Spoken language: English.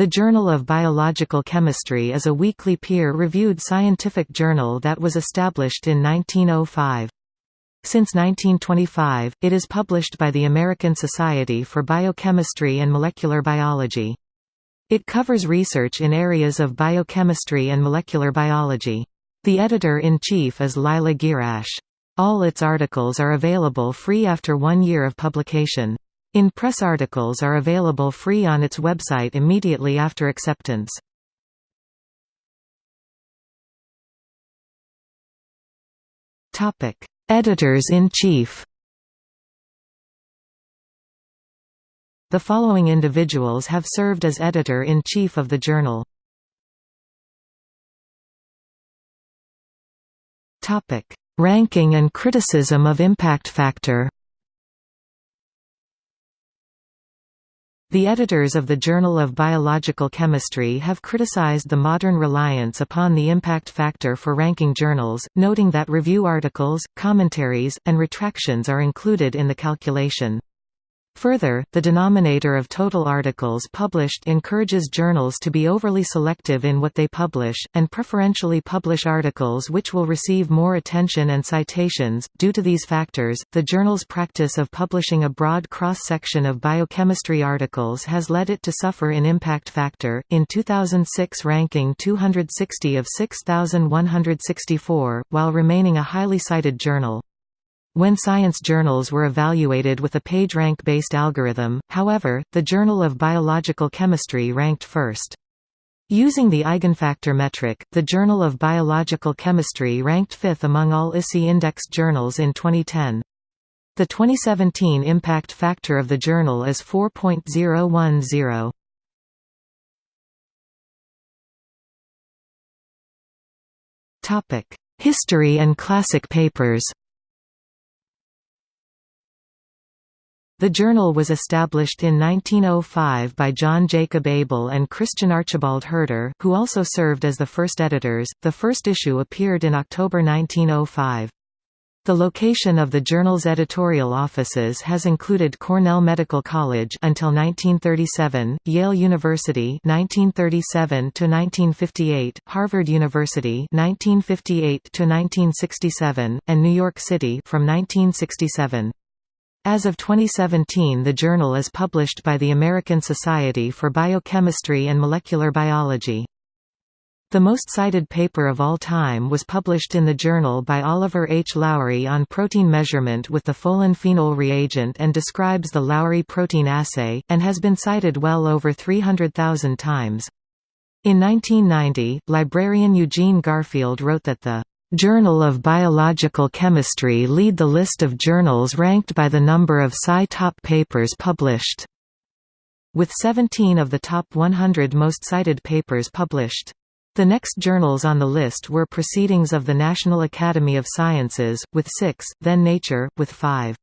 The Journal of Biological Chemistry is a weekly peer-reviewed scientific journal that was established in 1905. Since 1925, it is published by the American Society for Biochemistry and Molecular Biology. It covers research in areas of biochemistry and molecular biology. The editor-in-chief is Lila Gierasch. All its articles are available free after one year of publication. In-press articles are available free on its website immediately after acceptance. Editors-in-chief The following individuals have served as editor-in-chief of the journal. Ranking and criticism of impact factor The editors of the Journal of Biological Chemistry have criticized the modern reliance upon the impact factor for ranking journals, noting that review articles, commentaries, and retractions are included in the calculation. Further, the denominator of total articles published encourages journals to be overly selective in what they publish, and preferentially publish articles which will receive more attention and citations. Due to these factors, the journal's practice of publishing a broad cross section of biochemistry articles has led it to suffer in impact factor, in 2006 ranking 260 of 6,164, while remaining a highly cited journal. When science journals were evaluated with a PageRank-based algorithm, however, the Journal of Biological Chemistry ranked first. Using the eigenfactor metric, the Journal of Biological Chemistry ranked fifth among all ISI-indexed journals in 2010. The 2017 impact factor of the journal is 4.010. History and classic papers The journal was established in 1905 by John Jacob Abel and Christian Archibald Herter, who also served as the first editors. The first issue appeared in October 1905. The location of the journal's editorial offices has included Cornell Medical College until 1937, Yale University 1937 to 1958, Harvard University 1958 to 1967, and New York City from 1967. As of 2017 the journal is published by the American Society for Biochemistry and Molecular Biology. The most cited paper of all time was published in the journal by Oliver H. Lowry on protein measurement with the folin-phenol reagent and describes the Lowry protein assay, and has been cited well over 300,000 times. In 1990, librarian Eugene Garfield wrote that the Journal of Biological Chemistry lead the list of journals ranked by the number of Sci top papers published. With 17 of the top 100 most cited papers published. The next journals on the list were Proceedings of the National Academy of Sciences, with six, then Nature, with five.